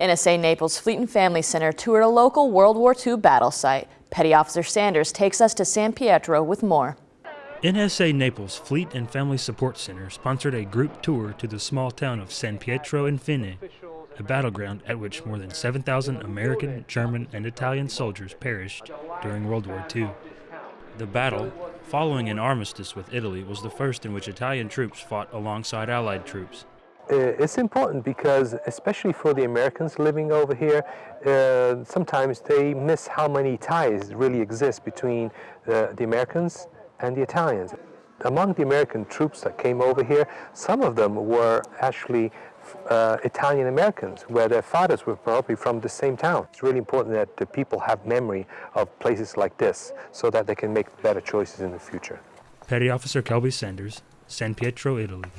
NSA Naples Fleet and Family Center toured a local World War II battle site. Petty Officer Sanders takes us to San Pietro with more. NSA Naples Fleet and Family Support Center sponsored a group tour to the small town of San Pietro Infine, a battleground at which more than 7,000 American, German, and Italian soldiers perished during World War II. The battle, following an armistice with Italy, was the first in which Italian troops fought alongside Allied troops. Uh, it's important because especially for the Americans living over here, uh, sometimes they miss how many ties really exist between uh, the Americans and the Italians. Among the American troops that came over here, some of them were actually uh, Italian Americans, where their fathers were probably from the same town. It's really important that the people have memory of places like this so that they can make better choices in the future. Petty Officer Kelby Sanders, San Pietro, Italy.